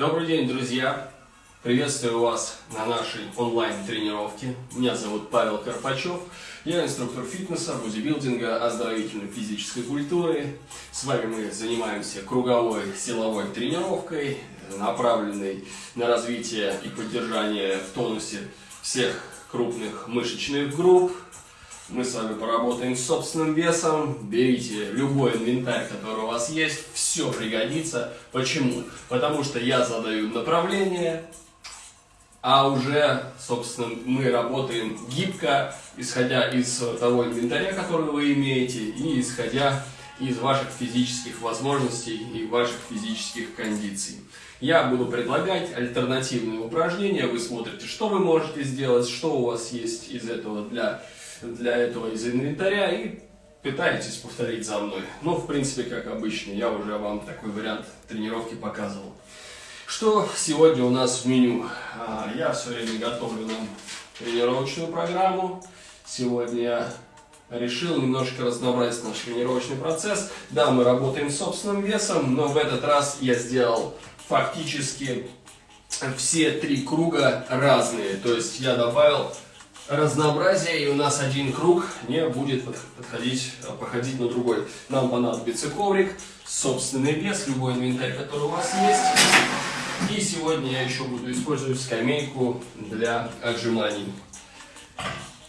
Добрый день, друзья! Приветствую вас на нашей онлайн-тренировке. Меня зовут Павел Карпачев. Я инструктор фитнеса, бодибилдинга, оздоровительной физической культуры. С вами мы занимаемся круговой силовой тренировкой, направленной на развитие и поддержание в тонусе всех крупных мышечных групп, мы с вами поработаем с собственным весом. Берите любой инвентарь, который у вас есть. Все пригодится. Почему? Потому что я задаю направление, а уже, собственно, мы работаем гибко, исходя из того инвентаря, который вы имеете, и исходя из ваших физических возможностей и ваших физических кондиций. Я буду предлагать альтернативные упражнения, вы смотрите, что вы можете сделать, что у вас есть из этого для для этого из инвентаря и пытаетесь повторить за мной. Ну, в принципе, как обычно, я уже вам такой вариант тренировки показывал. Что сегодня у нас в меню? А, я все время готовлю нам тренировочную программу. Сегодня я решил немножко разнообразить наш тренировочный процесс. Да, мы работаем с собственным весом, но в этот раз я сделал фактически все три круга разные. То есть я добавил разнообразие, и у нас один круг не будет подходить, а, походить на другой. Нам понадобится коврик, собственный вес, любой инвентарь, который у вас есть. И сегодня я еще буду использовать скамейку для отжиманий.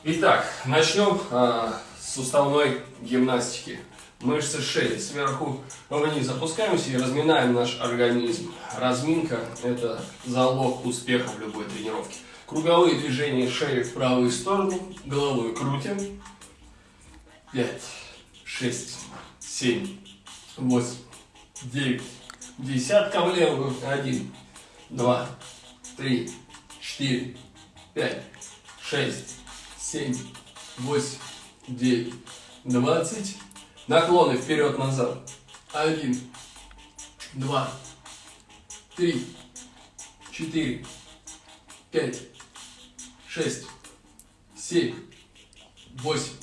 Итак, начнем а, с суставной гимнастики. Мышцы шеи сверху вниз опускаемся и разминаем наш организм. Разминка – это залог успеха в любой тренировке. Круговые движения шеи в правую сторону, головой крутим. 5, 6, 7, 8, 9, десятка в левую. 1, 2, 3, 4, 5, 6, 7, 8, 9, 20. Наклоны вперед-назад. 1, 2, 3, 4, 5, шесть, семь, восемь,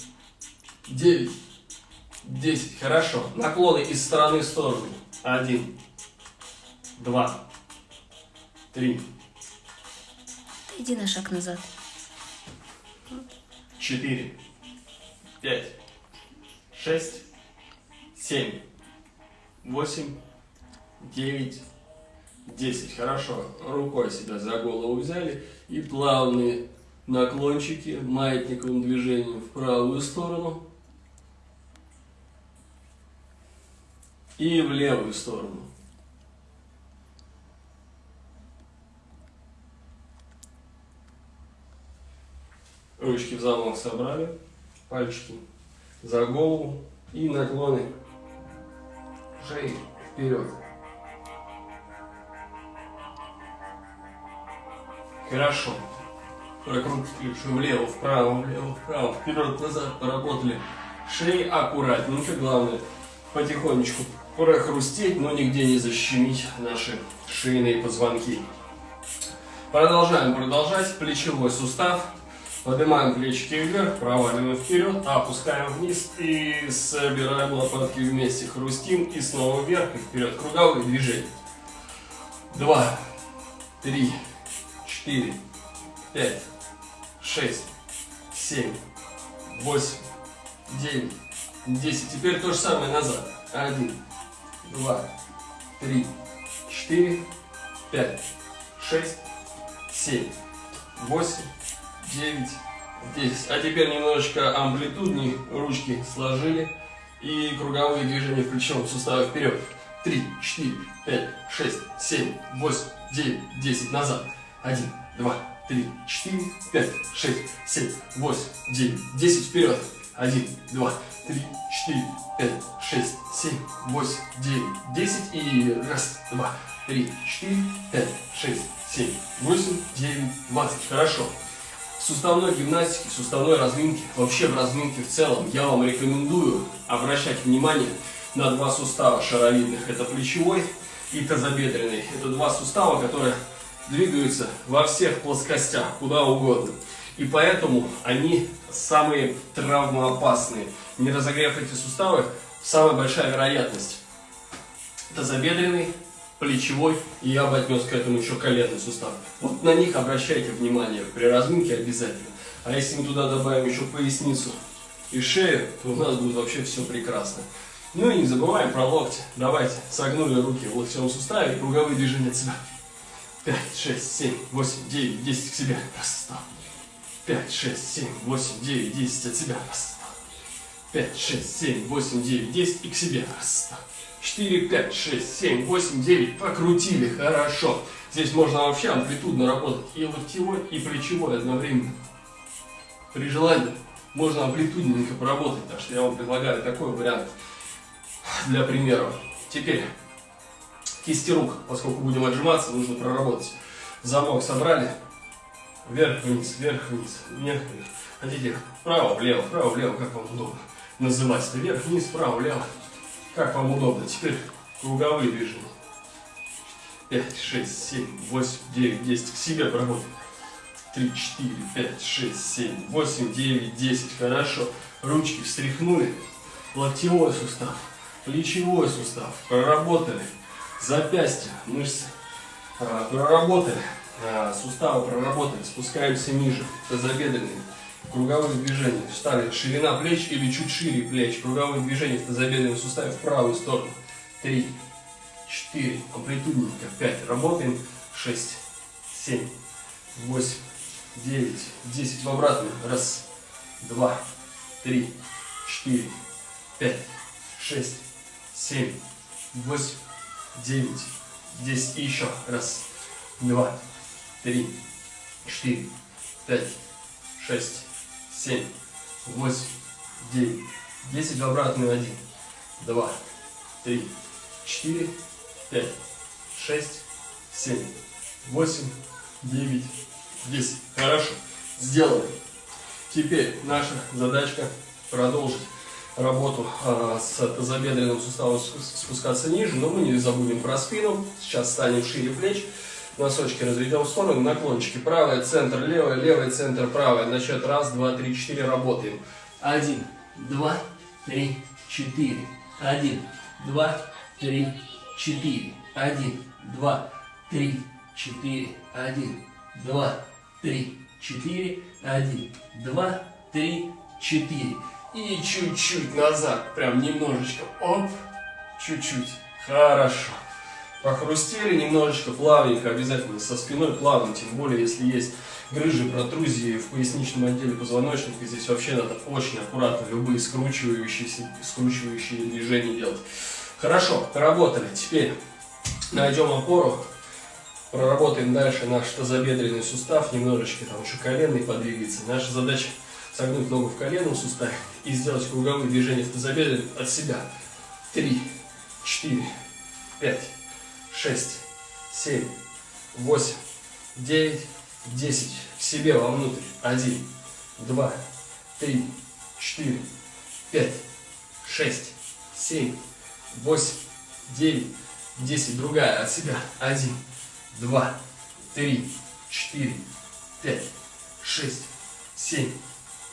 девять, десять. Хорошо. Наклоны из стороны в сторону. Один, два, три. Иди на шаг назад. Четыре, пять, шесть, семь, восемь, девять, десять. Хорошо. Рукой себя за голову взяли и плавные наклончики маятниковым движением в правую сторону и в левую сторону. Ручки в замок собрали, пальчики за голову и наклоны шеи вперед. Хорошо прокрутили влево, вправо, влево, вправо, вперед, назад, поработали. Шеи аккуратненько, главное потихонечку прохрустеть, но нигде не защемить наши шейные позвонки. Продолжаем продолжать. Плечевой сустав. Поднимаем плечики вверх, проваливаем вперед, опускаем вниз и собираем лопатки вместе. Хрустим и снова вверх и вперед. Круговые движения. Два, три, четыре, пять, шесть, семь, восемь, девять, десять. Теперь то же самое назад. Один, два, три, четыре, пять, шесть, семь, восемь, девять, десять. А теперь немножечко амплитуднее ручки сложили и круговые движения в плечевом суставе вперед. Три, четыре, пять, шесть, семь, восемь, девять, десять. Назад. Один, два, три, четыре, пять, шесть, семь, восемь, девять, десять. Вперед. Один, два, три, четыре, пять, шесть, семь, восемь, девять, десять. И раз, два, три, четыре, пять, шесть, семь, восемь, девять, двадцать. Хорошо. В суставной гимнастике, суставной разминке, вообще в разминке в целом, я вам рекомендую обращать внимание на два сустава шаровидных. Это плечевой и тазобедренный. Это два сустава, которые двигаются во всех плоскостях, куда угодно. И поэтому они самые травмоопасные. Не разогрев эти суставы, самая большая вероятность тазобедренный плечевой, и я бы отнес к этому еще коленный сустав. Вот на них обращайте внимание при разминке обязательно. А если мы туда добавим еще поясницу и шею, то у нас будет вообще все прекрасно. Ну и не забываем про локти. Давайте, согнули руки в локтевом суставе, круговые движения от себя. 5, 6, 7, 8, 9, 10 к себе. Раз, два. 5, 6, 7, 8, 9, 10 от себя. Раз, два. 5, 6, 7, 8, 9, 10 и к себе. Раз, два. 4, 5, 6, 7, 8, 9. Покрутили, хорошо. Здесь можно вообще амплитудно работать и локтевой, и плечевой одновременно. При желании можно амплитудненько поработать, так что я вам предлагаю такой вариант для примера. Теперь кисти рук, поскольку будем отжиматься, нужно проработать. Замок собрали, вверх-вниз, вверх-вниз, вверх-вниз. Хотите вправо-влево, вправо-влево, как вам удобно называть это, вверх-вниз, вправо-влево, как вам удобно. Теперь круговые движения. 5, 6, 7, 8, 9, 10. К себе проработаем. 3, 4, 5, 6, 7, 8, 9, 10. Хорошо. Ручки встряхнули. Локтевой сустав, плечевой сустав. Проработали. Запястья, мышцы. Проработали. А, суставы проработали. Спускаемся ниже. Тазобедренные. Круговые движения. Встали. Ширина плеч или чуть шире плеч. Круговые движения в тазобедренном суставе в правую сторону. 3, 4, амплитудненько, 5, работаем, 6, 7, 8, 9, 10, в обратную, раз, два, три, четыре, пять, шесть, семь, восемь, девять, десять, и еще, раз, два, три, четыре, пять, шесть, семь, восемь, девять, десять, в обратную, один, два, три, четыре, пять, шесть, семь, восемь, девять, десять. Хорошо, сделали. Теперь наша задачка продолжить работу э, с тазобедренным суставом спускаться ниже, но мы не забудем про спину. Сейчас станем шире плеч, носочки разведем в сторону, наклончики. Правый центр, левый, левый центр, правый. На счет раз, два, три, четыре работаем. Один, два, три, четыре. Один, два, три, четыре. Один, два, три, четыре. Один, два, три, четыре. Один, два, три, четыре. И чуть-чуть назад, прям немножечко. Оп, чуть-чуть. Хорошо. Похрустели немножечко, плавненько, обязательно со спиной плавно, тем более, если есть грыжи, протрузии в поясничном отделе позвоночника, здесь вообще надо очень аккуратно любые скручивающиеся, скручивающие движения делать. Хорошо, работали. Теперь найдем опору, проработаем дальше наш тазобедренный сустав, немножечко там еще коленный подвигается. Наша задача согнуть ногу в коленном суставе и сделать круговые движения в тазобедренном от себя. Три, четыре, пять, шесть, семь, восемь, девять, десять. К себе вовнутрь. Один, два, три, четыре, пять, шесть, семь, восемь, девять, десять. Другая от себя. Один, два, три, четыре, пять, шесть, семь,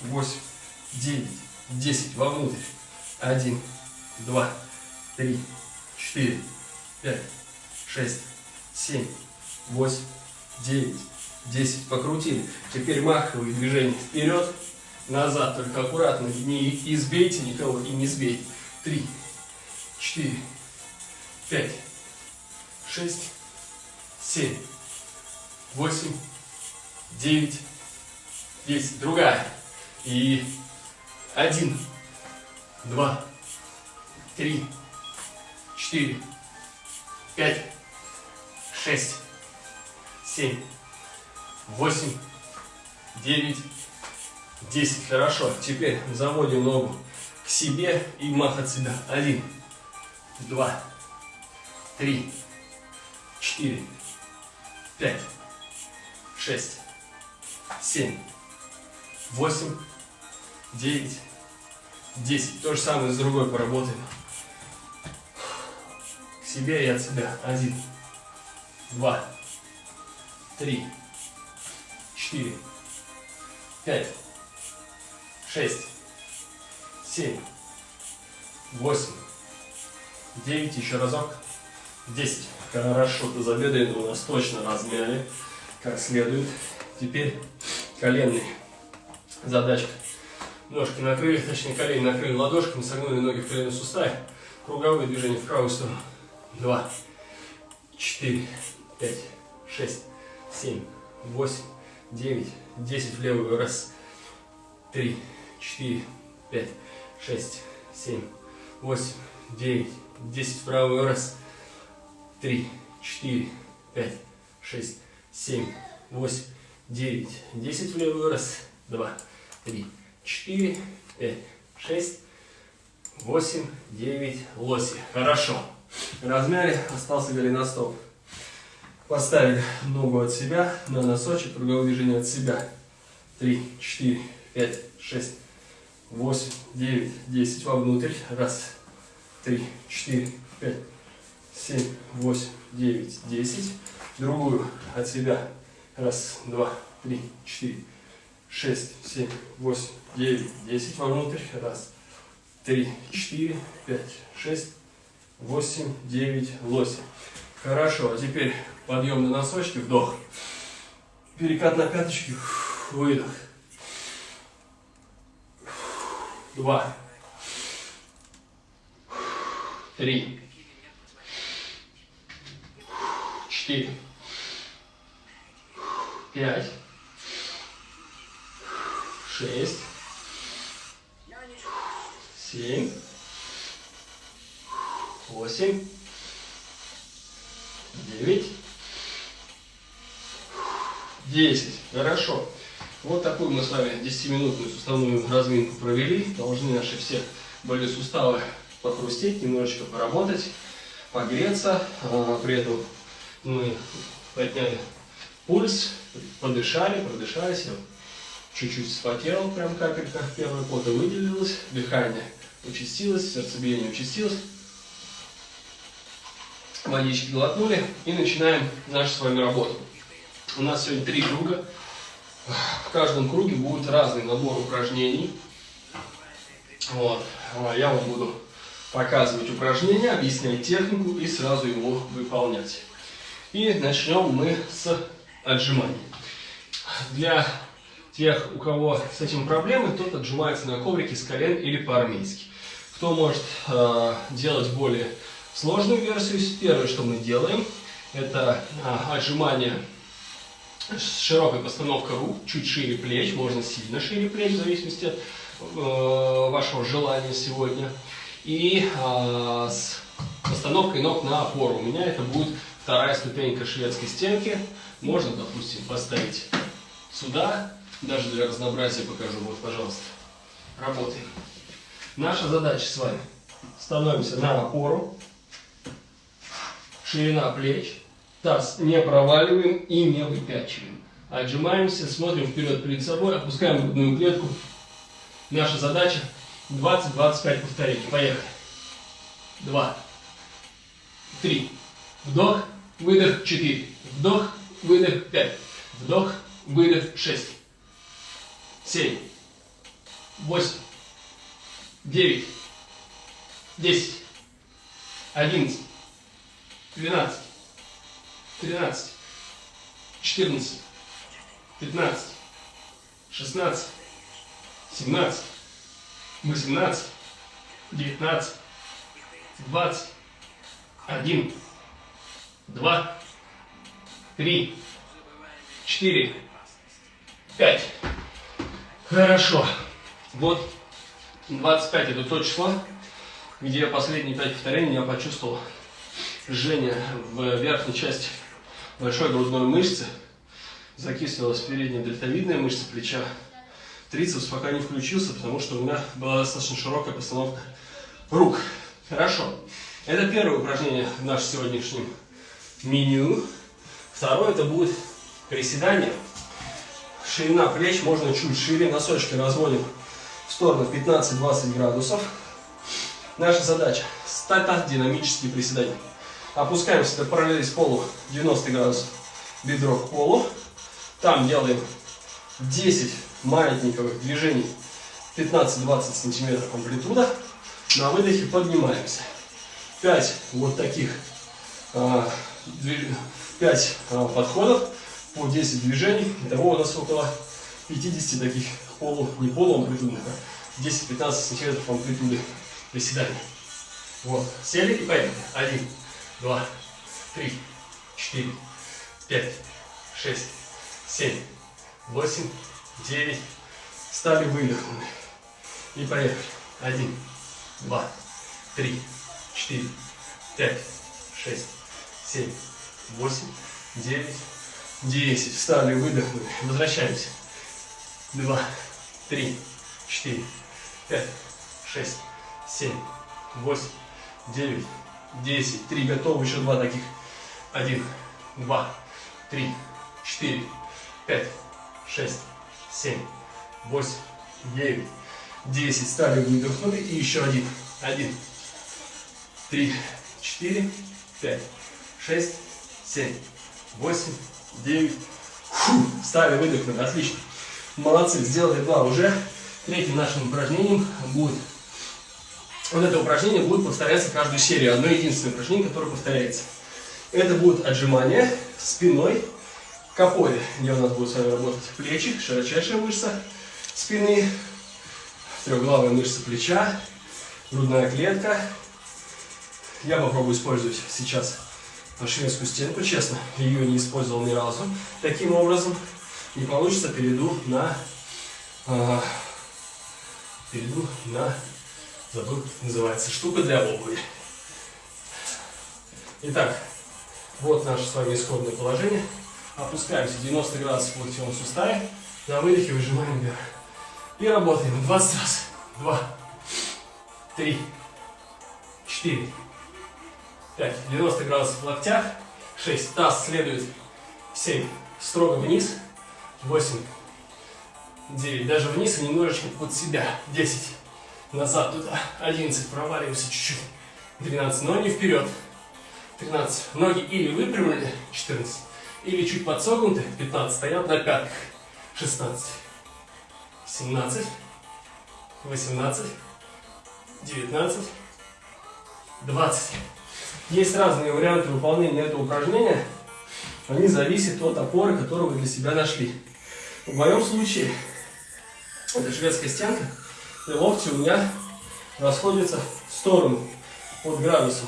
восемь, девять, десять. Вовнутрь. Один, два, три, четыре, пять, шесть, семь, восемь, девять, десять. Покрутили. Теперь маховые движения вперед, назад. Только аккуратно. Не избейте никого и не сбейте. Три, четыре, пять, шесть, семь, восемь, девять, десять. Другая. И один, два, три, четыре, пять, шесть, семь, восемь, девять, десять. Хорошо. Теперь заводим ногу к себе и мах от себя. Один, два, три, четыре, пять, шесть, семь, восемь, девять, десять. То же самое с другой поработаем. К себе и от себя. Один, два, три, четыре, пять, шесть, семь, восемь, девять, еще разок, 10. Хорошо, тазобедренные у нас точно размяли, как следует. Теперь коленный. Задачка. Ножки накрыли, точнее колени накрыли ладошками, согнули ноги в коленном суставе. Круговые движения в правую сторону. Два, четыре, пять, шесть, семь, восемь, девять, десять в левую. Раз, три, четыре, пять, шесть, семь, восемь, девять, десять в правую. Раз, три, четыре, пять, шесть, семь, восемь, девять, десять в левую. Раз, два, три, четыре, пять, шесть, восемь, девять, лоси. Хорошо. Размяли, остался голеностоп. Поставили ногу от себя на носочек, круговое движение от себя. Три, четыре, пять, шесть, восемь, девять, десять. Вовнутрь. Раз, три, четыре, пять, семь, восемь, девять, десять. Другую от себя. Раз, два, три, четыре, шесть, семь, восемь, девять, десять. Вовнутрь. Раз, три, четыре, пять, шесть, восемь, девять, лоси. Хорошо, а теперь подъем на носочки, вдох. Перекат на пяточки, выдох. Два. Три. Четыре. Пять. Шесть. Семь. Восемь. Девять. Десять. Хорошо. Вот такую мы с вами 10-минутную суставную разминку провели. Должны наши все были суставы похрустеть, немножечко поработать, погреться. А, при этом мы подняли пульс, подышали, продышались. Чуть-чуть вспотел, прям капелька первой пота выделилась, дыхание участилось, сердцебиение участилось. Водички глотнули и начинаем нашу с вами работу. У нас сегодня три круга. В каждом круге будет разный набор упражнений. Вот. А я вам буду показывать упражнения, объяснять технику и сразу его выполнять. И начнем мы с отжиманий. Для тех, у кого с этим проблемы, тот отжимается на коврике с колен или по-армейски. Кто может э, делать более сложную версию, первое, что мы делаем, это э, отжимание с широкой постановкой рук, чуть шире плеч, можно сильно шире плеч, в зависимости от э, вашего желания сегодня. И э, с постановкой ног на опору. У меня это будет вторая ступенька шведской стенки. Можно, допустим, поставить сюда, даже для разнообразия покажу. Вот, пожалуйста, работаем. Наша задача с вами. Становимся на опору. Ширина плеч. Таз не проваливаем и не выпячиваем. Отжимаемся, смотрим вперед перед собой, опускаем грудную клетку. Наша задача 20-25 повторений. Поехали. Два. Три. Вдох, выдох, четыре. Вдох, выдох, пять. Вдох, выдох, шесть. Семь. Восемь. Девять, десять, одиннадцать, двенадцать, тринадцать, четырнадцать, пятнадцать, шестнадцать, семнадцать, восемнадцать, девятнадцать, двадцать, один, два, три, четыре, пять. Хорошо. Вот 25 это то число, где последние 5 повторений я почувствовал жжение в верхней части большой грудной мышцы. Закислилась передняя дельтовидная мышца плеча. Трицепс пока не включился, потому что у меня была достаточно широкая постановка рук. Хорошо. Это первое упражнение в нашем сегодняшнем меню. Второе это будет приседание. Ширина плеч можно чуть шире, носочки разводим в сторону 15-20 градусов. Наша задача – стата динамические приседания. Опускаемся до параллели с полу 90 градусов, бедро к полу. Там делаем 10 маятниковых движений 15-20 сантиметров амплитуда. На выдохе поднимаемся. 5 вот таких 5 а, подходов по 10 движений. Итого у нас около 50 таких полу, не полуамплитудных, а 10-15 сантиметров амплитуды приседаний. Вот, сели и поехали. Один, два, три, четыре, пять, шесть, семь, восемь, девять. Стали, выдохнули. И поехали. Один, два, три, четыре, пять, шесть, семь, восемь, девять, десять. Встали, выдохнули. Возвращаемся. Два, три, четыре, пять, шесть, семь, восемь, девять, десять. Три. Готовы. Еще два таких. Один, два, три, четыре, пять, шесть, семь, восемь, девять, десять. Стали, выдохнули. И еще один. Один, три, четыре, пять, шесть, семь, восемь, девять. Фу, стали, выдохнули. Отлично. Молодцы, сделали два уже. Третьим нашим упражнением будет... Вот это упражнение будет повторяться каждую серию. Одно единственное упражнение, которое повторяется. Это будет отжимание спиной к опоре, где у нас будут с вами работать плечи, широчайшая мышца спины, трехглавая мышца плеча, грудная клетка. Я попробую использовать сейчас шведскую стенку, честно, ее не использовал ни разу таким образом. Не получится, перейду на, э, перейду на, забыл, называется, штука для обуви. Итак, вот наше с вами исходное положение. Опускаемся 90 градусов в локтевом суставе. На выдохе выжимаем вверх. И работаем 20 раз. 2, 3, 4, 5. 90 градусов в локтях. 6. Таз следует. 7. Строго вниз. 8. 9. Даже вниз и немножечко под себя. 10. Назад туда. 11. Проваливаемся чуть-чуть. 12. Но не вперед. 13. Ноги или выпрямлены. 14. Или чуть подсогнуты. 15. Стоят на пятках. 16. 17. 18. 19. 20. Есть разные варианты выполнения этого упражнения. Они зависят от опоры, которую вы для себя нашли. В моем случае, это шведская стенка, и локти у меня расходятся в сторону под градусом.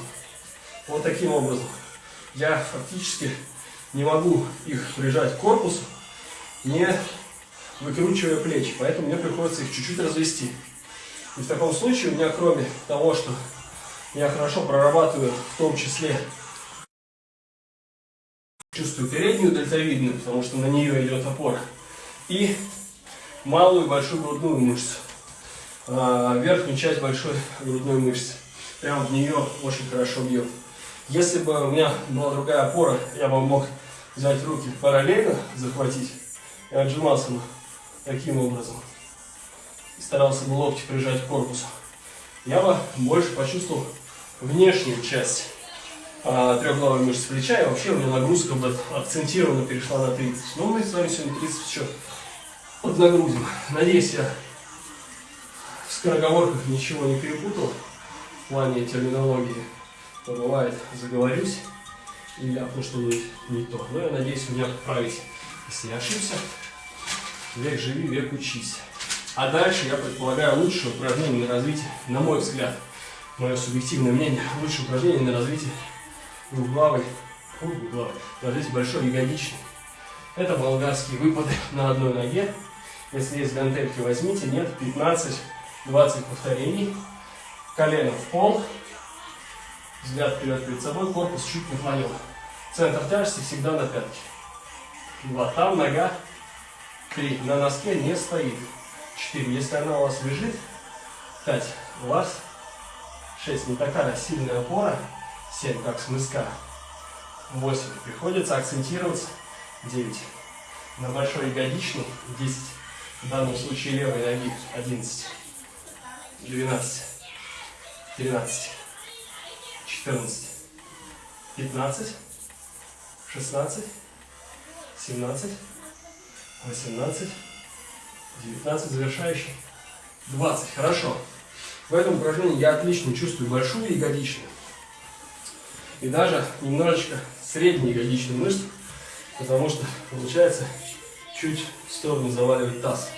Вот таким образом. Я фактически не могу их прижать к корпусу, не выкручивая плечи. Поэтому мне приходится их чуть-чуть развести. И в таком случае у меня, кроме того, что я хорошо прорабатываю в том числе чувствую переднюю дельтовидную, потому что на нее идет опора, и малую и большую грудную мышцу, а, верхнюю часть большой грудной мышцы. Прямо в нее очень хорошо бьет. Если бы у меня была другая опора, я бы мог взять руки параллельно, захватить и отжимался бы таким образом. И старался бы локти прижать к корпусу. Я бы больше почувствовал внешнюю часть а, трехглавой мышцы плеча, и вообще у меня нагрузка бы акцентированно перешла на 30. Но мы с вами сегодня 30 еще поднагрузим. Надеюсь, я в скороговорках ничего не перепутал в плане терминологии. То бывает, заговорюсь и ляпну что-нибудь не то. Но я надеюсь, вы меня поправите. Если я ошибся, век живи, век учись. А дальше я предполагаю лучшее упражнение на развитие, на мой взгляд, мое субъективное мнение, лучшее упражнение на развитие двухглавой, фу, на развитие большой ягодичной. Это болгарские выпады на одной ноге. Если есть гантельки, возьмите. Нет, 15-20 повторений. Колено в пол. Взгляд вперед перед собой, корпус чуть наклонен. Центр тяжести всегда на пятке. Два. Там нога. Три. На носке не стоит. Четыре. Если она у вас лежит. Пять. У вас 6 не такая сильная опора, 7 как с мыска, 8 приходится акцентироваться, 9 на большой ягодичной, 10 в данном случае левой ноги, 11, 12, 13, 14, 15, 16, 17, 18, 19, завершающий, 20. Хорошо. В этом упражнении я отлично чувствую большую ягодичную. и даже немножечко средние ягодичные мышцы, потому что получается чуть в сторону заваливать таз.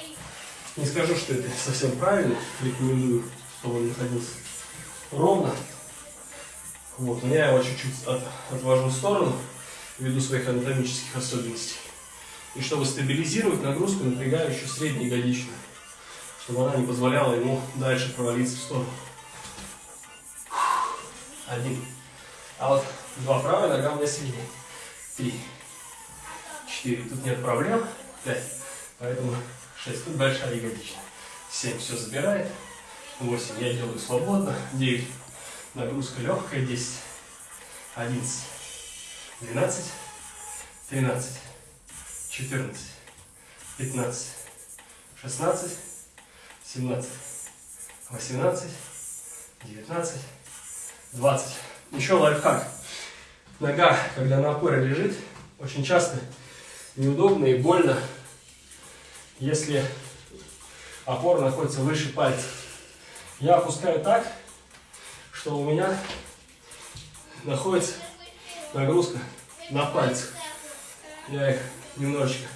Не скажу, что это совсем правильно, рекомендую, чтобы он находился ровно. Вот, но я его чуть-чуть от, отвожу в сторону, ввиду своих анатомических особенностей. И чтобы стабилизировать нагрузку, напрягаю еще среднеягодичную, чтобы она не позволяла ему дальше провалиться в сторону. Один. А вот два правая нога у меня сильнее. Три. Четыре. Тут нет проблем. Пять. Поэтому шесть. Тут большая ягодичная. Семь. Все забирает. Восемь. Я делаю свободно. Девять. Нагрузка легкая. Десять. Одиннадцать. Двенадцать. Тринадцать. Четырнадцать. Пятнадцать. Шестнадцать. Семнадцать. Восемнадцать. Девятнадцать. 20. Еще лайфхак. Нога, когда на опоре лежит, очень часто неудобно и больно, если опора находится выше пальца. Я опускаю так, что у меня находится нагрузка на пальцах. Я их немножечко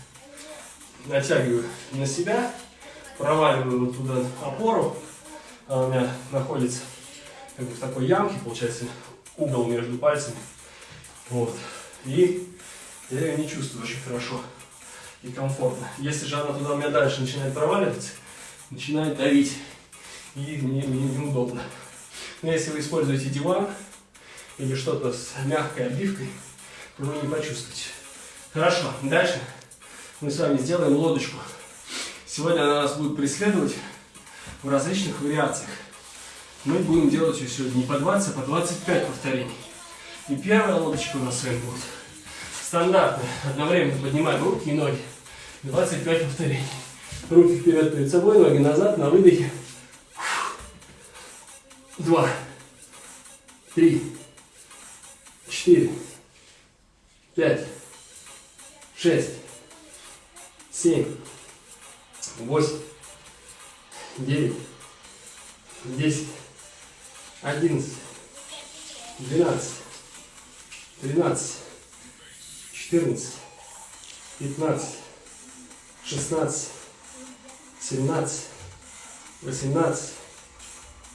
натягиваю на себя, проваливаю вот туда опору, она у меня находится как бы в такой ямке, получается, угол между пальцами. Вот. И я ее не чувствую очень хорошо и комфортно. Если же она туда у меня дальше начинает проваливаться, начинает давить, и мне, мне неудобно. Но если вы используете диван или что-то с мягкой обивкой, то вы не почувствуете. Хорошо, дальше мы с вами сделаем лодочку. Сегодня она нас будет преследовать в различных вариациях мы будем делать ее сегодня не по 20, а по 25 повторений. И первая лодочка у нас с вами будет стандартная. Одновременно поднимаем руки и ноги. 25 повторений. Руки вперед перед собой, ноги назад, на выдохе. Два. Три. Четыре. Пять. Шесть. Семь. Восемь. Девять. Десять одиннадцать, двенадцать, тринадцать, четырнадцать, пятнадцать, шестнадцать, семнадцать, восемнадцать,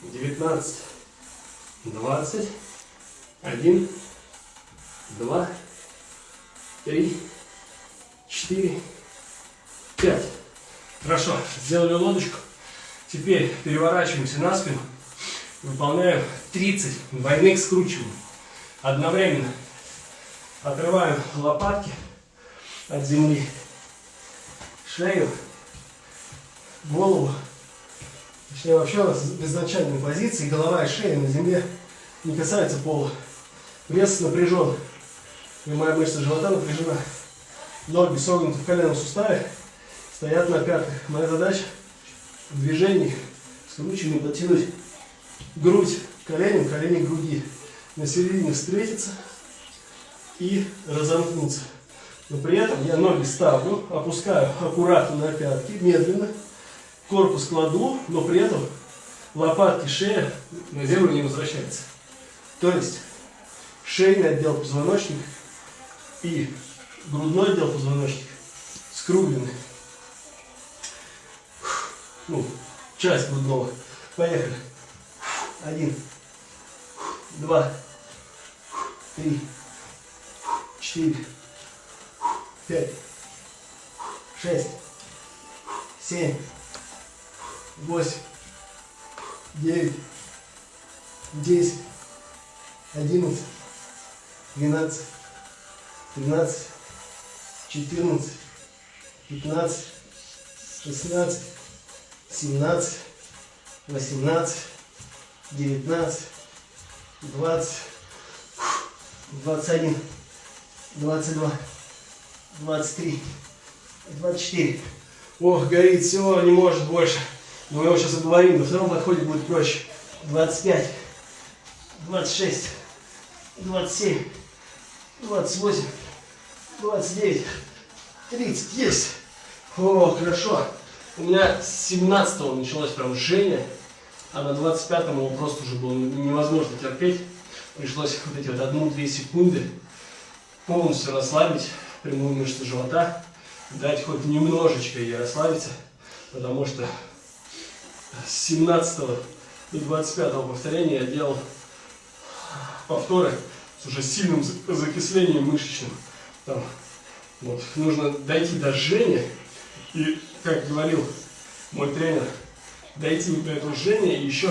девятнадцать, двадцать, один, два, три, четыре, пять. Хорошо, сделали лодочку. Теперь переворачиваемся на спину. Выполняем 30 двойных скручиваний. Одновременно отрываем лопатки от земли, шею, голову. Точнее, вообще у нас в изначальной позиции голова и шея на земле не касаются пола. Вес напряжен. Прямая мышца живота напряжена. Ноги согнуты в коленном суставе, стоят на пятках. Моя задача в движении скручиванием потянуть грудь коленем, колени груди. На середине встретиться и разомкнуться. Но при этом я ноги ставлю, опускаю аккуратно на пятки, медленно. Корпус кладу, но при этом лопатки, шея на землю не возвращается. То есть шейный отдел позвоночника и грудной отдел позвоночника скруглены. Ну, часть грудного. Поехали. Один, два, три, четыре, пять, шесть, семь, восемь, девять, десять, одиннадцать, двенадцать, тринадцать, четырнадцать, пятнадцать, шестнадцать, семнадцать, восемнадцать, 19, 20, 21, 22, 23, 24. Ох, горит, все, не может больше. Но мы его сейчас оговорим, на втором подходе будет проще. 25, 26, 27, 28, 29, 30. Есть. О, хорошо. У меня с 17 началось прям жжение а на 25-м его просто уже было невозможно терпеть. пришлось вот эти вот одну-две секунды полностью расслабить прямую мышцу живота, дать хоть немножечко ей расслабиться, потому что с 17 до 25 повторения я делал повторы с уже сильным закислением мышечным. Там, вот, нужно дойти до жжения, и, как говорил мой тренер, дойти до этого жжения и еще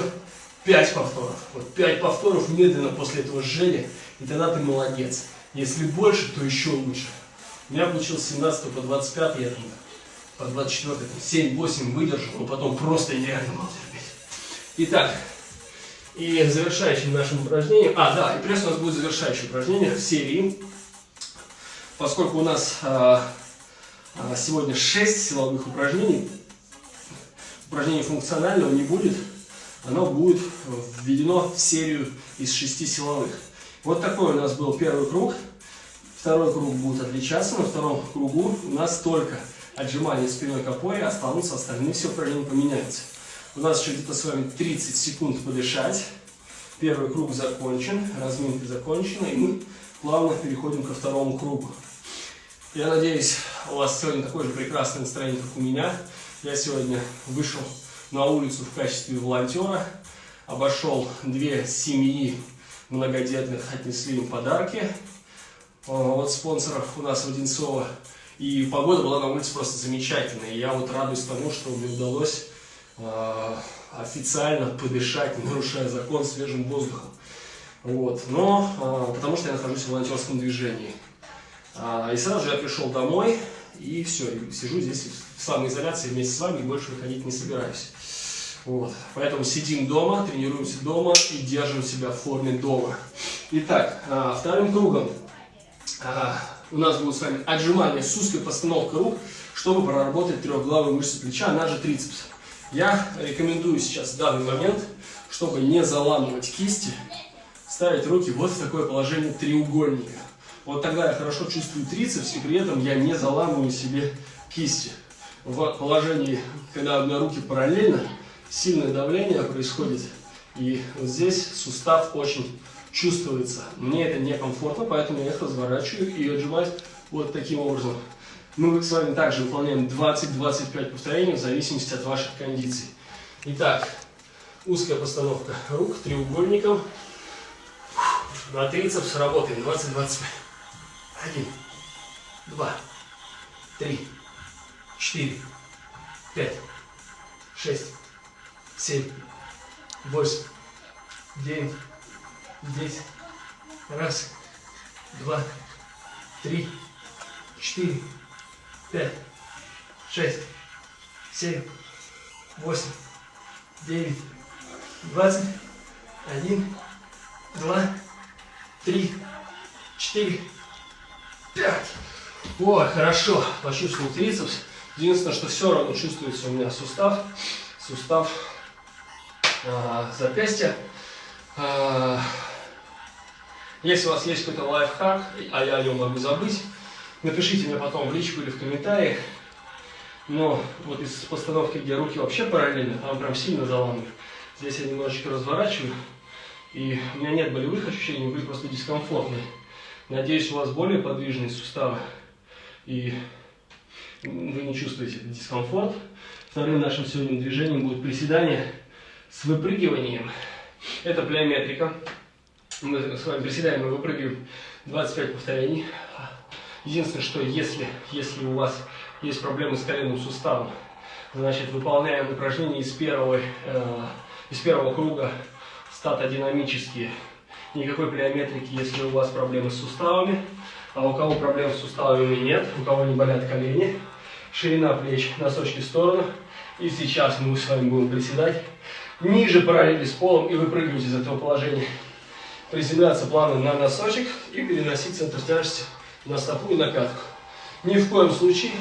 5 повторов. Вот 5 повторов медленно после этого жжения, и тогда ты молодец. Если больше, то еще лучше. У меня получилось 17 по 25, я там по 24, 7-8 выдержал, но потом просто нереально было терпеть. Итак, и завершающим нашим упражнением, а, да, и пресс у нас будет завершающее упражнение в серии, поскольку у нас а, сегодня 6 силовых упражнений, упражнений функционального не будет, оно будет введено в серию из 6 силовых. Вот такой у нас был первый круг, второй круг будет отличаться, на втором кругу у нас только отжимания спиной к опоре, останутся остальные все упражнения поменяются. У нас еще где-то с вами 30 секунд подышать. Первый круг закончен, разминка закончена, и мы плавно переходим ко второму кругу. Я надеюсь, у вас сегодня такое же прекрасное настроение, как у меня. Я сегодня вышел на улицу в качестве волонтера, обошел две семьи многодетных, отнесли им подарки от спонсоров у нас в Одинцово. И погода была на улице просто замечательная. И я вот радуюсь тому, что мне удалось а, официально подышать, не нарушая закон, свежим воздухом. Вот. Но, а, потому что я нахожусь в волонтерском движении. А, и сразу же я пришел домой, и все, сижу здесь в самоизоляции вместе с вами, и больше выходить не собираюсь. Вот. Поэтому сидим дома, тренируемся дома и держим себя в форме дома. Итак, вторым кругом у нас будет с вами отжимание с узкой постановкой рук, чтобы проработать трехглавую мышцу плеча, она же трицепс. Я рекомендую сейчас в данный момент, чтобы не заламывать кисти, ставить руки вот в такое положение треугольника. Вот тогда я хорошо чувствую трицепс, и при этом я не заламываю себе кисти. В положении, когда у меня руки параллельно, сильное давление происходит, и вот здесь сустав очень чувствуется. Мне это некомфортно, поэтому я их разворачиваю и отжимаюсь вот таким образом. Мы с вами также выполняем 20-25 повторений в зависимости от ваших кондиций. Итак, узкая постановка рук треугольником. На трицепс работаем 20-25. Один, два, три, четыре, пять, шесть, семь, восемь, девять, здесь. Раз, два, три, четыре, пять, шесть, семь, восемь, девять, двадцать, один, два, три, четыре, пять. О, хорошо, почувствовал трицепс. Единственное, что все равно чувствуется у меня сустав, сустав э, запястья. Э, если у вас есть какой-то лайфхак, а я о нем могу забыть, напишите мне потом в личку или в комментариях. Но вот из постановки, где руки вообще параллельно, там прям сильно заламываю. Здесь я немножечко разворачиваю, и у меня нет болевых ощущений, вы просто дискомфортны. Надеюсь, у вас более подвижные суставы, и вы не чувствуете дискомфорт. Вторым нашим сегодня движением будет приседание с выпрыгиванием. Это плеометрика. Мы с вами приседаем и выпрыгиваем 25 повторений. Единственное, что если, если у вас есть проблемы с коленным суставом, значит выполняем упражнения из первого, э, из первого круга статодинамические. Никакой плеометрики, если у вас проблемы с суставами. А у кого проблем с суставами нет, у кого не болят колени, ширина плеч, носочки в сторону. И сейчас мы с вами будем приседать ниже параллели с полом и выпрыгивать из этого положения приземляться плавно на носочек и переносить центр тяжести на стопу и на пятку. Ни в коем случае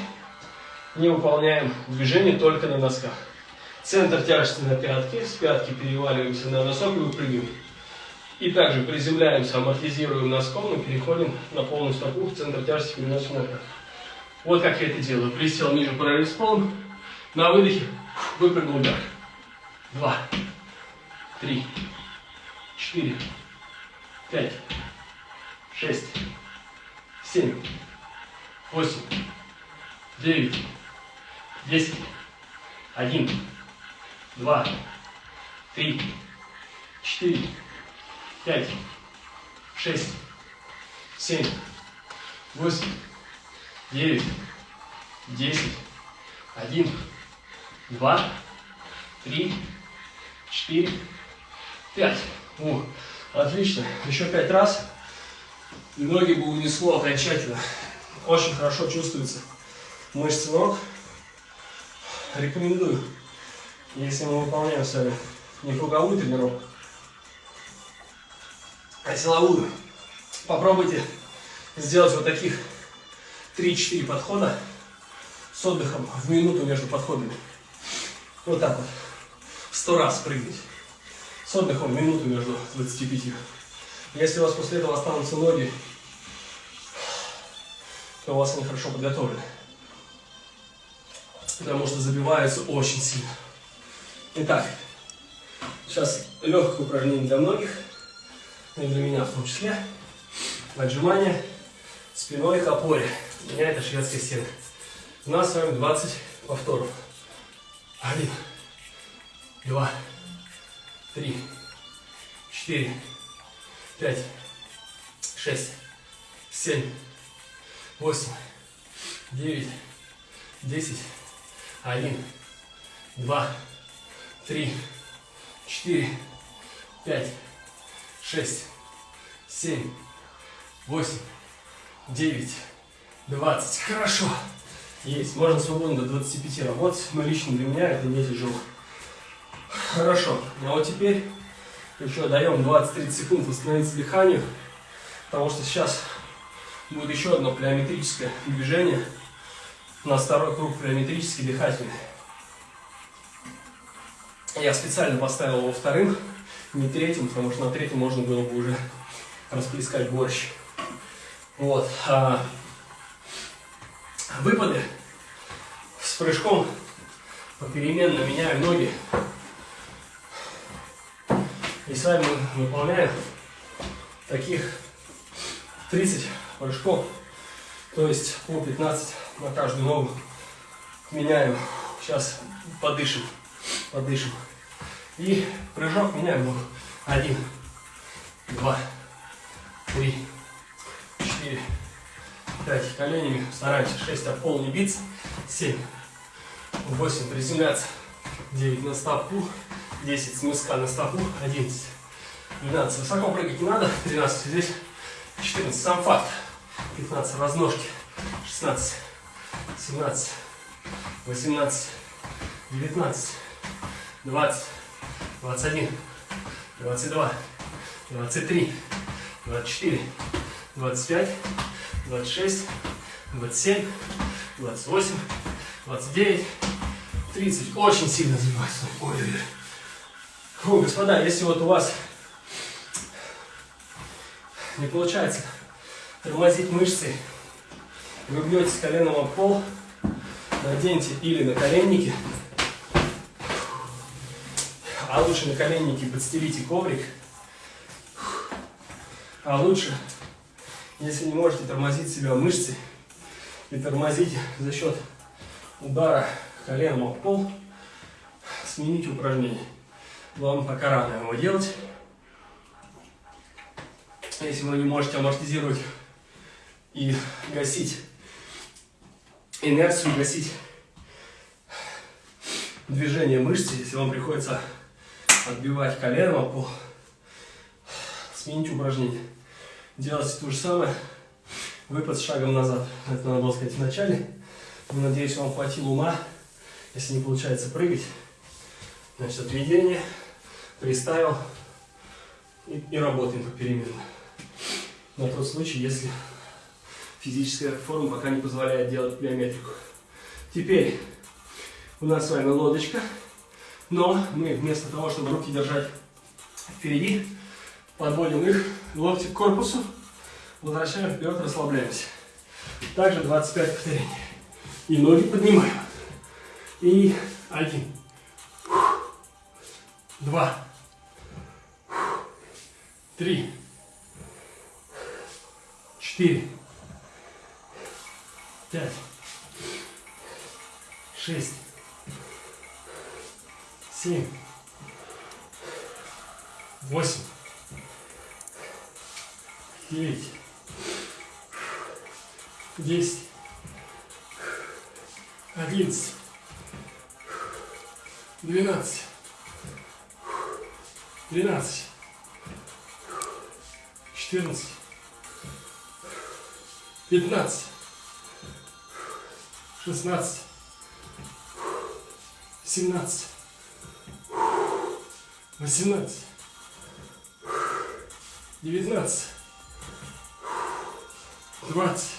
не выполняем движение только на носках. Центр тяжести на пятке, с пятки переваливаемся на носок и выпрыгиваем. И также приземляемся, амортизируем носком и переходим на полную стопу, центр тяжести переносим на пятку. Вот как я это делаю. Присел ниже параллель с полом, на выдохе выпрыгнул вверх. Два, три, четыре, пять, шесть, семь, восемь, девять, десять, один, два, три, четыре, пять, шесть, семь, восемь, девять, десять, один, два, три, четыре, пять. О, отлично. Еще пять раз. ноги бы унесло окончательно. Очень хорошо чувствуется мышцы ног. Рекомендую, если мы выполняем с вами не круговую тренировку, а силовую. Попробуйте сделать вот таких 3-4 подхода с отдыхом в минуту между подходами. Вот так вот. Сто раз прыгать. С отдыхом минуту между 25. Если у вас после этого останутся ноги, то у вас они хорошо подготовлены. Потому что забиваются очень сильно. Итак, сейчас легкое упражнение для многих, и для меня в том числе. Отжимания спиной к опоре. У меня это шведская стена. У нас с вами 20 повторов. Один, два, три, четыре, пять, шесть, семь, восемь, девять, десять, один, два, три, четыре, пять, шесть, семь, восемь, девять, двадцать. Хорошо. Есть. Можно свободно до 25 работать, но лично для меня это не тяжело. Хорошо. А вот теперь еще даем 20-30 секунд восстановиться дыханию, потому что сейчас будет еще одно плеометрическое движение. У нас второй круг плеометрический дыхательный. Я специально поставил его вторым, не третьим, потому что на третьем можно было бы уже расплескать борщ. Вот. А выпады с прыжком попеременно меняю ноги. И с вами мы выполняем таких 30 прыжков, то есть по 15 на каждую ногу. Меняем. Сейчас подышим, подышим. И прыжок меняем ногу. Один, два, три, четыре, пять. Коленями стараемся. Шесть об пол не биться. Семь, восемь. Приземляться. Девять на стопу. 10 с мыска на стопу, 11, 12. Высоко прыгать не надо, 13 здесь, 14. Сам факт. 15 разножки, 16, 17, 18, 19, 20, 21, 22, 23, 24, 25, 26, 27, 28, 29, 30. Очень сильно забивается. Ой, ой, ой. Фу, господа, если вот у вас не получается тормозить мышцы, вы бьете коленом об пол, наденьте или на коленники, а лучше на коленники подстелите коврик, а лучше, если не можете тормозить себя мышцы и тормозить за счет удара коленом об пол, смените упражнение. Вам пока рано его делать. Если вы не можете амортизировать и гасить инерцию, гасить движение мышцы, если вам приходится отбивать колено по сменить упражнение. Делайте то же самое. Выпад с шагом назад. Это надо было сказать в начале. Надеюсь, вам хватило ума. Если не получается прыгать, значит отведение приставил и, и работаем попеременно. На тот случай, если физическая форма пока не позволяет делать биометрику. Теперь у нас с вами лодочка, но мы вместо того, чтобы руки держать впереди, подводим их локти к корпусу, возвращаем вперед, расслабляемся. Также 25 повторений. И ноги поднимаем. И один, два, три, четыре, пять, шесть, семь, восемь, девять, десять, одиннадцать, двенадцать, тринадцать, четырнадцать, пятнадцать, шестнадцать, семнадцать, восемнадцать, девятнадцать, двадцать.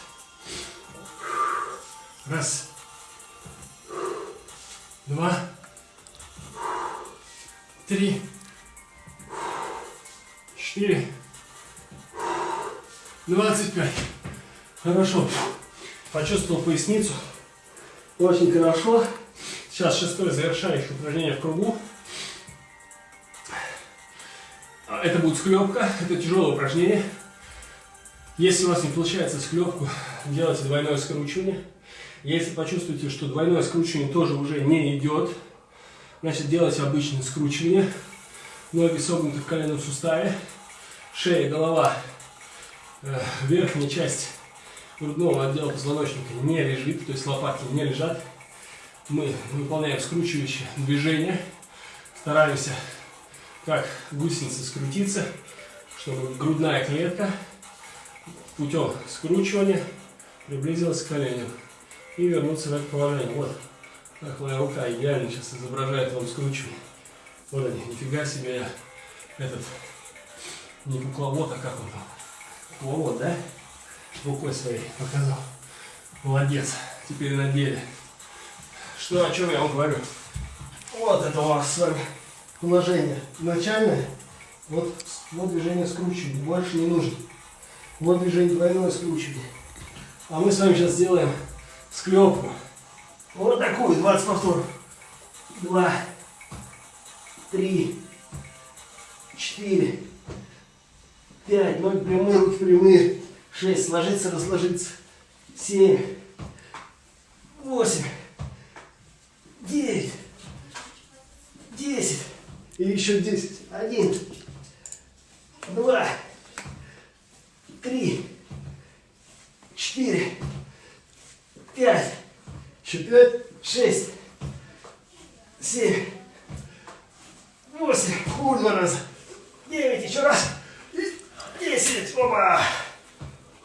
Раз, два, три, четыре, двадцать пять. Хорошо. Почувствовал поясницу. Очень хорошо. Сейчас шестое завершающее упражнение в кругу. Это будет склепка. Это тяжелое упражнение. Если у вас не получается склепку, делайте двойное скручивание. Если почувствуете, что двойное скручивание тоже уже не идет, значит делайте обычное скручивание. Ноги согнуты в коленном суставе. Шея, голова, э, верхняя часть грудного отдела позвоночника не лежит, то есть лопатки не лежат. Мы выполняем скручивающее движение. Стараемся как гусеница скрутиться, чтобы грудная клетка путем скручивания приблизилась к коленям и вернуться в это положение. Вот, как моя рука идеально сейчас изображает вам скручивание. Вот они, нифига себе я этот, не кукловод, а как он там, кукловод, да? Рукой своей показал. Молодец, теперь на деле. Что, о чем я вам говорю? Вот это у нас с вами положение начальное. Вот, вот движение скручивания, больше не нужно. Вот движение двойное скручивание. А мы с вами сейчас сделаем склепку. Вот такую, 20 повторов. Два, три, четыре, пять. Ноги прямые, руки прямые. Шесть. Сложиться, разложиться. Семь, восемь, девять, десять. И еще десять. Один, два, три, четыре, пять, еще пять, шесть, семь, восемь, хуй раза, девять, еще раз, десять, опа.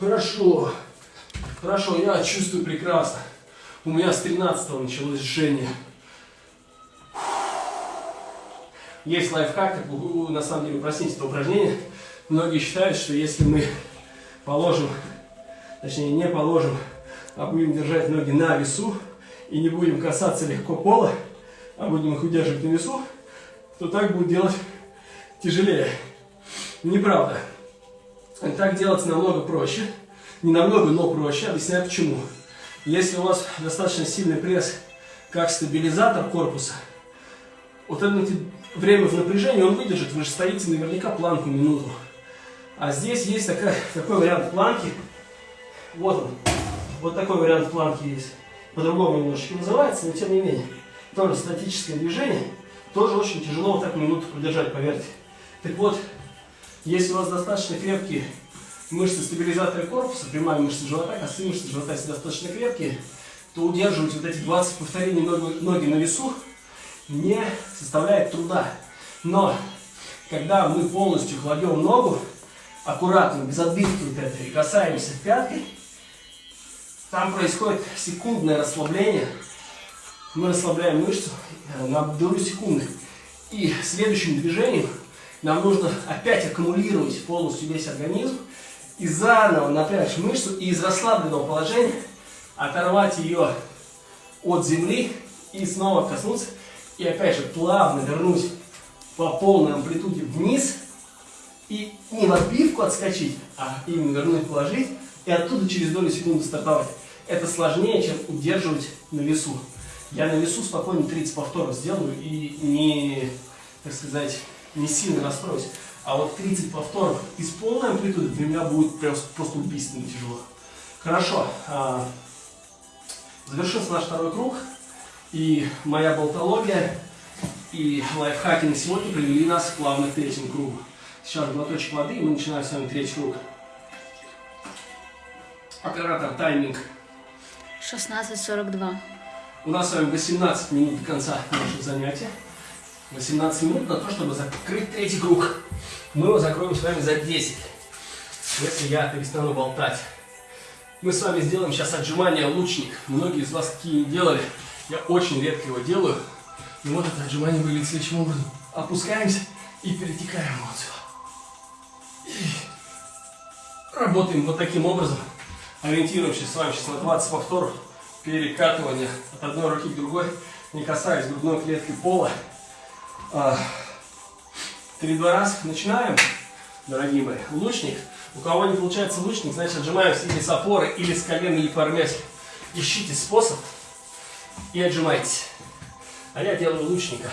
Хорошо, хорошо, я чувствую прекрасно. У меня с 13 началось жжение. Есть лайфхак, на самом деле упростить это упражнение. Многие считают, что если мы положим, точнее не положим, а будем держать ноги на весу и не будем касаться легко пола, а будем их удерживать на весу, то так будет делать тяжелее. Неправда. Так делать намного проще. Не намного, но проще. Объясняю почему. Если у вас достаточно сильный пресс, как стабилизатор корпуса, вот это время в напряжении он выдержит. Вы же стоите наверняка планку минуту. А здесь есть такая, такой вариант планки. Вот он. Вот такой вариант планки есть. По-другому немножечко называется, но тем не менее. Тоже статическое движение. Тоже очень тяжело вот так минуту продержать, поверьте. Так вот, если у вас достаточно крепкие мышцы стабилизатора корпуса, прямая мышца живота, косые мышцы живота, если достаточно крепкие, то удерживать вот эти 20 повторений ноги, ноги на весу не составляет труда. Но, когда мы полностью кладем ногу, аккуратно, без отбивки вот этой, касаемся пяткой, там происходит секундное расслабление. Мы расслабляем мышцу на долю секунды. И следующим движением нам нужно опять аккумулировать полностью весь организм и заново напрячь мышцу и из расслабленного положения оторвать ее от земли и снова коснуться. И опять же плавно вернуть по полной амплитуде вниз и не в отбивку отскочить, а именно вернуть, положить и оттуда через долю секунды стартовать. Это сложнее, чем удерживать на весу. Я на весу спокойно 30 повторов сделаю и не, так сказать, не сильно расстроюсь. А вот 30 повторов из полной амплитуды для меня будет просто, просто убийственно тяжело. Хорошо. А, завершился наш второй круг. И моя болтология и лайфхаки на сегодня привели нас плавно к третьему кругу. Сейчас глоточек воды, и мы начинаем с вами третий круг. Оператор тайминг. 16.42. У нас с вами 18 минут до конца нашего занятия. 18 минут на то, чтобы закрыть третий круг. Мы его закроем с вами за 10, если я перестану болтать. Мы с вами сделаем сейчас отжимание лучник. Многие из вас такие делали. Я очень редко его делаю. Но вот это отжимание выглядит следующим образом. Опускаемся и перетекаем вот сюда. И работаем вот таким образом. Ориентируемся с вами сейчас на 20 повторов перекатывания от одной руки к другой, не касаясь грудной клетки пола. А, три-два раз. Начинаем, дорогие мои. Лучник. У кого не получается лучник, значит отжимаемся или с опоры, или с колена, или по армяшке. Ищите способ и отжимайтесь. А я делаю лучника.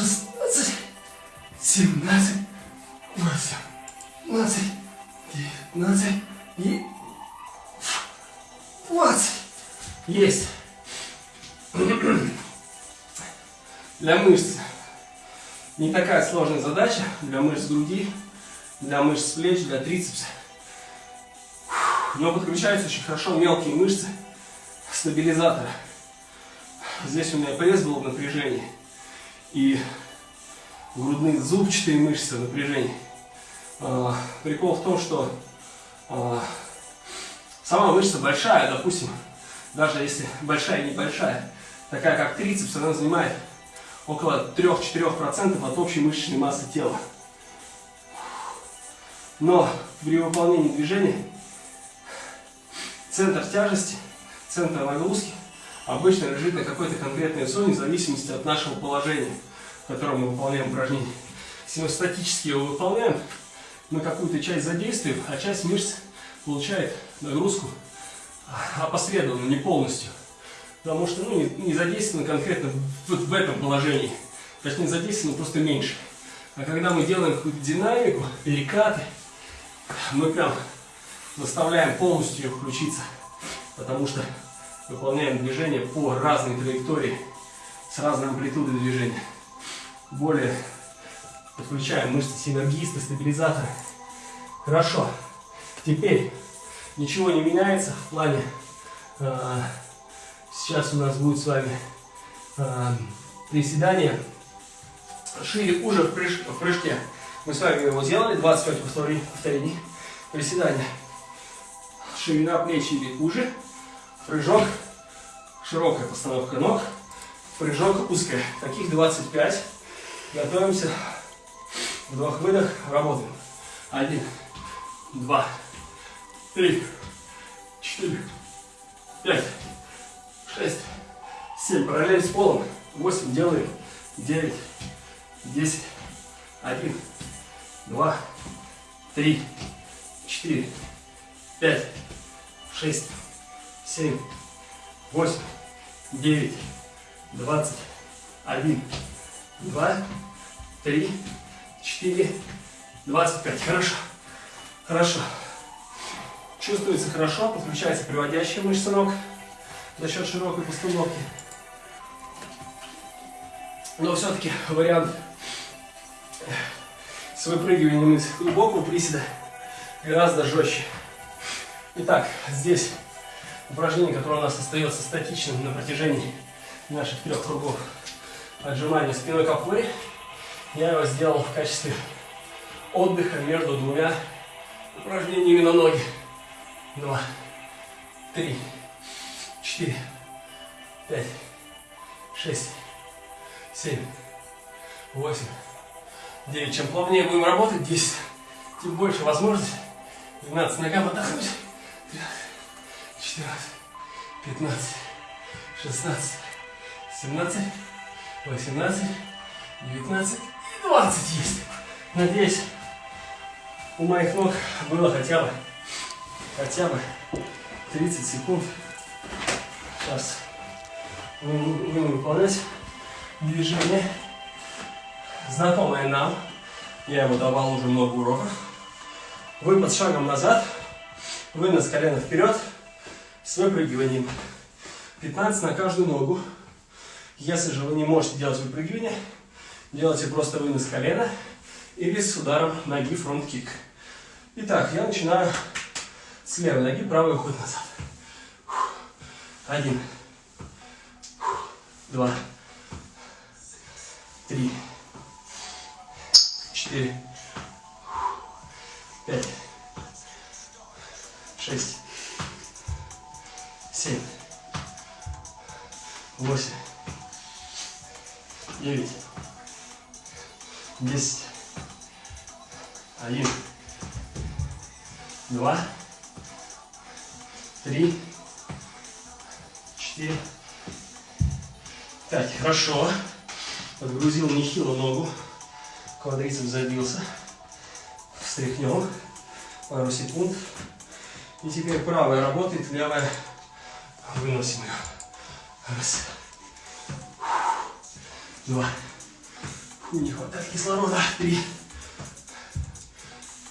Шестнадцать, семнадцать, восемнадцать, девятнадцать и двадцать. Есть. Для мышц не такая сложная задача. Для мышц груди, для мышц плеч, для трицепса. Но подключаются очень хорошо мелкие мышцы стабилизатора. Здесь у меня пресс был в напряжении. И грудные зубчатые мышцы в напряжении. А, прикол в том, что а, сама мышца большая, допустим, даже если большая и небольшая, такая как трицепс, она занимает около 3-4% от общей мышечной массы тела. Но при выполнении движения центр тяжести, центр нагрузки обычно лежит на какой-то конкретной зоне в зависимости от нашего положения, в котором мы выполняем упражнение. Если мы статически его выполняем, мы какую-то часть задействуем, а часть мышц получает нагрузку опосредованно, не полностью. Потому что ну, не, задействовано конкретно вот в этом положении. Точнее, задействовано просто меньше. А когда мы делаем какую-то динамику, перекаты, мы прям заставляем полностью ее включиться. Потому что выполняем движение по разной траектории, с разной амплитудой движения. Более подключаем мышцы синергиста, стабилизатора. Хорошо. Теперь ничего не меняется в плане... Э, сейчас у нас будет с вами э, приседание шире уже в, прыж, в прыжке. Мы с вами его сделали, 25 повторений, повторений приседания. Ширина плеч или уже, прыжок, широкая постановка ног, прыжок узкая. Таких 25. Готовимся. Вдох-выдох, работаем. Один, два, три, четыре, пять, шесть, семь. Параллель с полом. Восемь делаем. Девять, десять, один, два, три, четыре, пять, шесть, семь, восемь, девять, двадцать, один, два, три, четыре, двадцать пять. Хорошо. Хорошо. Чувствуется хорошо, подключается приводящая мышца ног за счет широкой постановки. Но все-таки вариант с выпрыгиванием из глубокого приседа гораздо жестче. Итак, здесь упражнение, которое у нас остается статичным на протяжении наших трех кругов. Отжимание спиной к опоре. Я его сделал в качестве отдыха между двумя упражнениями на ноги. Два, три, четыре, пять, шесть, семь, восемь, 9. Чем плавнее будем работать, 10. Тем больше возможностей. 12 ногам отдохнуть. 14, 15, 16, 17, 18, 19 и 20 есть. Надеюсь, у моих ног было хотя бы, хотя бы 30 секунд. Сейчас будем выполнять движение, знакомое нам. Я его давал уже много уроков. Выпад шагом назад, вынос колена вперед с выпрыгиванием. 15 на каждую ногу. Если же вы не можете делать выпрыгивание, делайте просто вынос колена или с ударом ноги фронт-кик. Итак, я начинаю с левой ноги, правый уход назад. Один. Два. Три. Четыре. Пять. Шесть. Семь. Восемь. Девять. Десять. Один. Два. Три. Четыре. Пять. Хорошо. Подгрузил нехило ногу. Квадрицепс забился. Встряхнем. Пару секунд. И теперь правая работает, левая выносим ее. Раз. Два. Фу, не хватает кислорода. Три.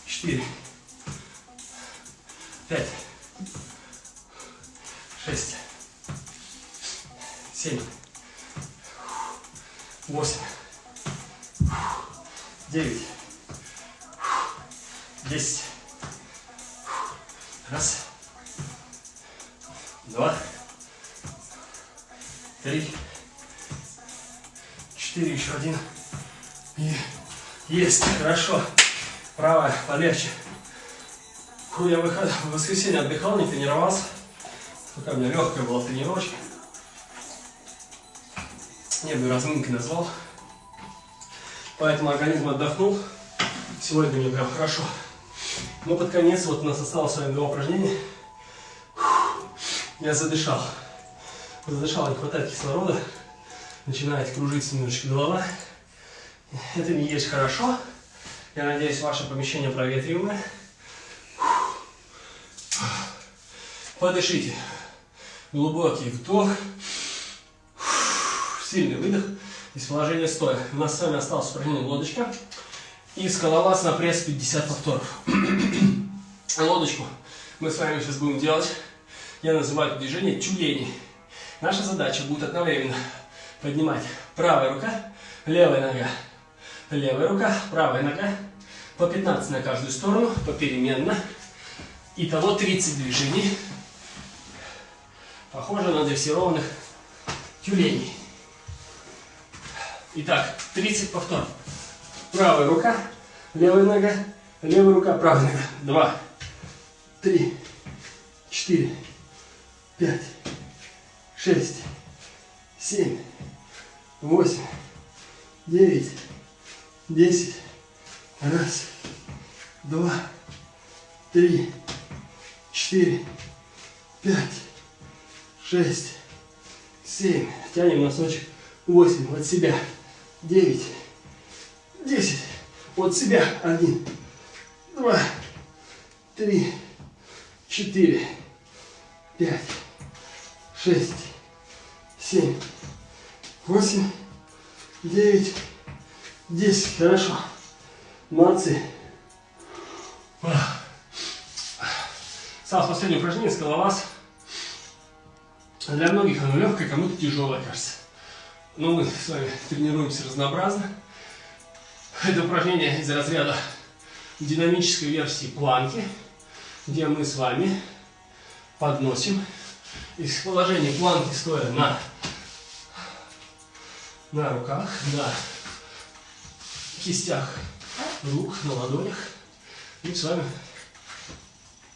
Четыре. Пять. Шесть. Семь. Восемь. Хорошо. Правая полегче. Фу, я выход... в воскресенье отдыхал, не тренировался. Пока у меня легкая была тренировочка. Я бы разминкой назвал. Поэтому организм отдохнул. Сегодня мне прям хорошо. Но под конец вот у нас осталось с вами два упражнения. Я задышал. Задышал, не хватает кислорода. Начинает кружиться немножечко голова. Это не есть хорошо. Я надеюсь, ваше помещение проветриваемое. Подышите. Глубокий вдох. Сильный выдох. Из положения стоя. У нас с вами осталось упражнение лодочка. И скалолаз на пресс 50 повторов. Лодочку мы с вами сейчас будем делать. Я называю это движение тюлени. Наша задача будет одновременно поднимать правая рука, левая нога, левая рука, правая нога. По 15 на каждую сторону, попеременно. Итого 30 движений. Похоже на дрессированных тюленей. Итак, 30 повторов. Правая рука, левая нога, левая рука, правая нога. Два, три, четыре, пять, шесть, семь, восемь, девять, десять. Раз, два, три, четыре, пять, шесть, семь. Тянем носочек. Восемь. От себя. Девять, десять. От себя. Один, два, три, четыре, пять, шесть, семь, восемь, девять, десять. Хорошо. Молодцы. Осталось последнее упражнение, скалолаз. Для многих оно легкое, кому-то тяжелое, кажется. Но мы с вами тренируемся разнообразно. Это упражнение из разряда динамической версии планки, где мы с вами подносим из положения планки стоя на, на руках, на кистях рук, на ладонях. И с вами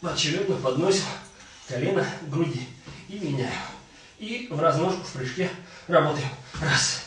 поочередно подносим колено к груди и меняем. И в разножку в прыжке работаем. Раз,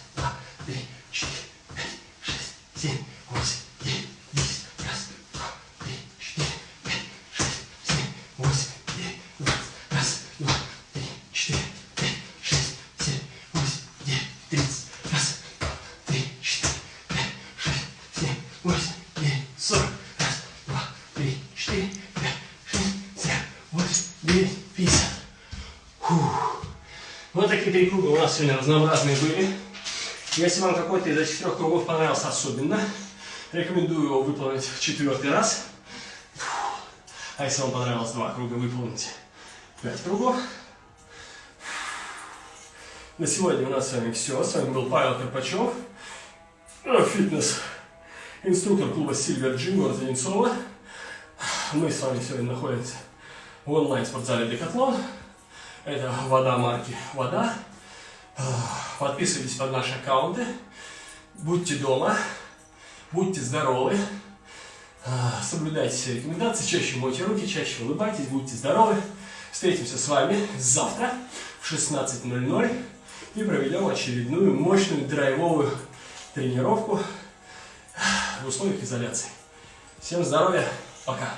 сегодня разнообразные были. Если вам какой-то из этих трех кругов понравился особенно, рекомендую его выполнить в четвертый раз. А если вам понравилось два круга, выполните пять кругов. На сегодня у нас с вами все. С вами был Павел Карпачев, э, фитнес, инструктор клуба Silver Gym города Одинцово. Мы с вами сегодня находимся в онлайн-спортзале Декатлон. Это вода марки «Вода». Подписывайтесь под наши аккаунты. Будьте дома. Будьте здоровы. Соблюдайте все рекомендации. Чаще мойте руки, чаще улыбайтесь. Будьте здоровы. Встретимся с вами завтра в 16.00 и проведем очередную мощную драйвовую тренировку в условиях изоляции. Всем здоровья. Пока.